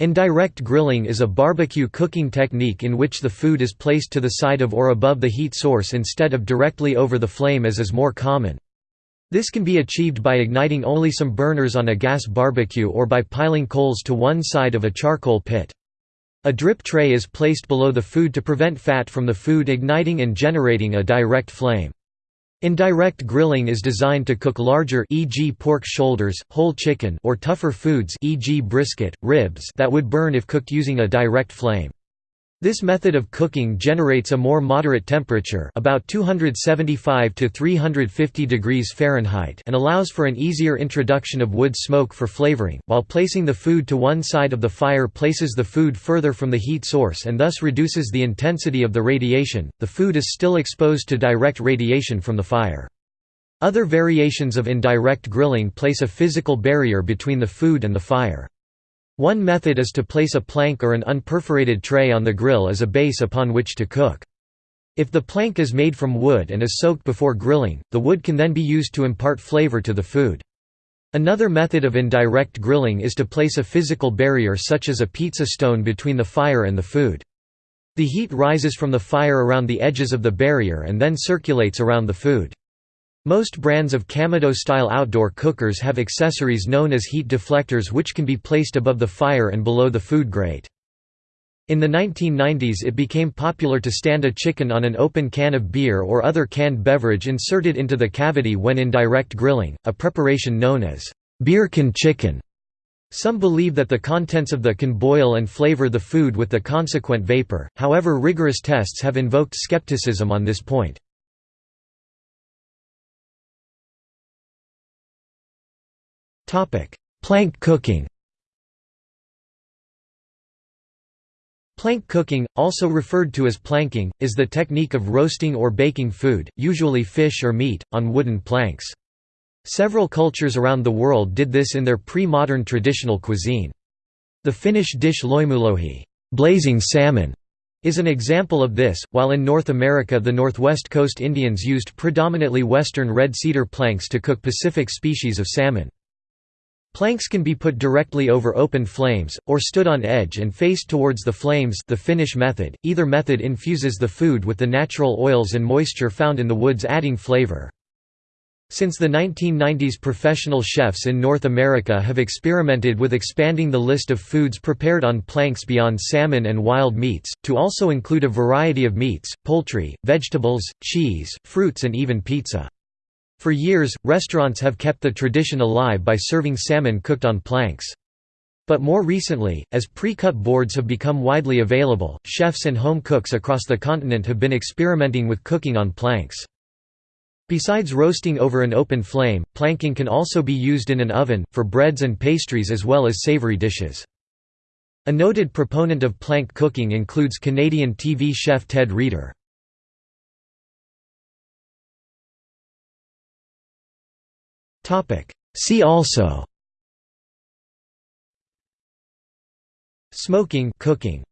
Indirect grilling is a barbecue cooking technique in which the food is placed to the side of or above the heat source instead of directly over the flame as is more common. This can be achieved by igniting only some burners on a gas barbecue or by piling coals to one side of a charcoal pit. A drip tray is placed below the food to prevent fat from the food igniting and generating a direct flame. Indirect grilling is designed to cook larger e.g. pork shoulders, whole chicken or tougher foods e.g. brisket, ribs that would burn if cooked using a direct flame. This method of cooking generates a more moderate temperature about 275 to 350 degrees Fahrenheit and allows for an easier introduction of wood smoke for flavoring, while placing the food to one side of the fire places the food further from the heat source and thus reduces the intensity of the radiation. The food is still exposed to direct radiation from the fire. Other variations of indirect grilling place a physical barrier between the food and the fire. One method is to place a plank or an unperforated tray on the grill as a base upon which to cook. If the plank is made from wood and is soaked before grilling, the wood can then be used to impart flavor to the food. Another method of indirect grilling is to place a physical barrier such as a pizza stone between the fire and the food. The heat rises from the fire around the edges of the barrier and then circulates around the food. Most brands of Kamado-style outdoor cookers have accessories known as heat deflectors which can be placed above the fire and below the food grate. In the 1990s it became popular to stand a chicken on an open can of beer or other canned beverage inserted into the cavity when in direct grilling, a preparation known as beer can chicken. Some believe that the contents of the can boil and flavor the food with the consequent vapor, however rigorous tests have invoked skepticism on this point. Plank cooking Plank cooking, also referred to as planking, is the technique of roasting or baking food, usually fish or meat, on wooden planks. Several cultures around the world did this in their pre-modern traditional cuisine. The Finnish dish loimulohi blazing salmon", is an example of this, while in North America the Northwest Coast Indians used predominantly western red cedar planks to cook Pacific species of salmon. Planks can be put directly over open flames, or stood on edge and faced towards the flames the Finnish method. Either method infuses the food with the natural oils and moisture found in the woods adding flavor. Since the 1990s professional chefs in North America have experimented with expanding the list of foods prepared on planks beyond salmon and wild meats, to also include a variety of meats, poultry, vegetables, cheese, fruits and even pizza. For years, restaurants have kept the tradition alive by serving salmon cooked on planks. But more recently, as pre-cut boards have become widely available, chefs and home cooks across the continent have been experimenting with cooking on planks. Besides roasting over an open flame, planking can also be used in an oven, for breads and pastries as well as savory dishes. A noted proponent of plank cooking includes Canadian TV chef Ted Reader. See also Smoking cooking